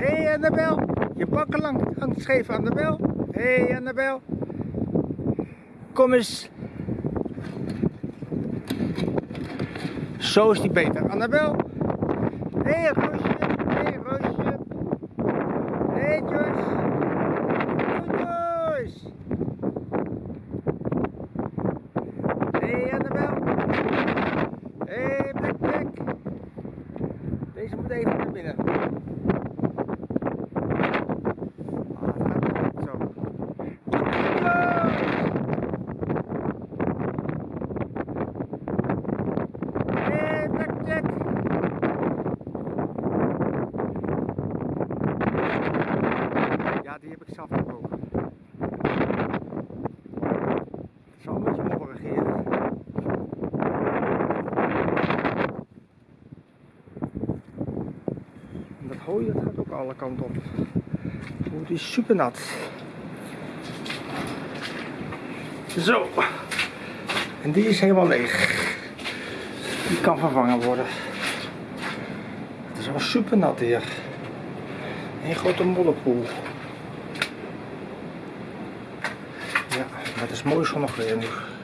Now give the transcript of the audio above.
Hé hey Annabel, je bakken lang hangt scheef Annabel. Hé hey Annabel. Kom eens. Zo is die beter. Annabel. Hé hey, Roosje. Hé hey, Roosje. Hé hey, Joyce. Goed Joyce. Hé hey, Annabel. Hé hey, Black Black. Deze moet even naar binnen. Ah, het gaat niet zo. Joyce. Hey, Blackjack! Ja, die heb ik zelf gebroken. Het zal een beetje hier. En dat hooi dat gaat ook alle kanten op. Die is super nat. Zo. En die is helemaal leeg. Die kan vervangen worden. Het is wel super nat hier. Een grote modderpoel. Ja, maar het is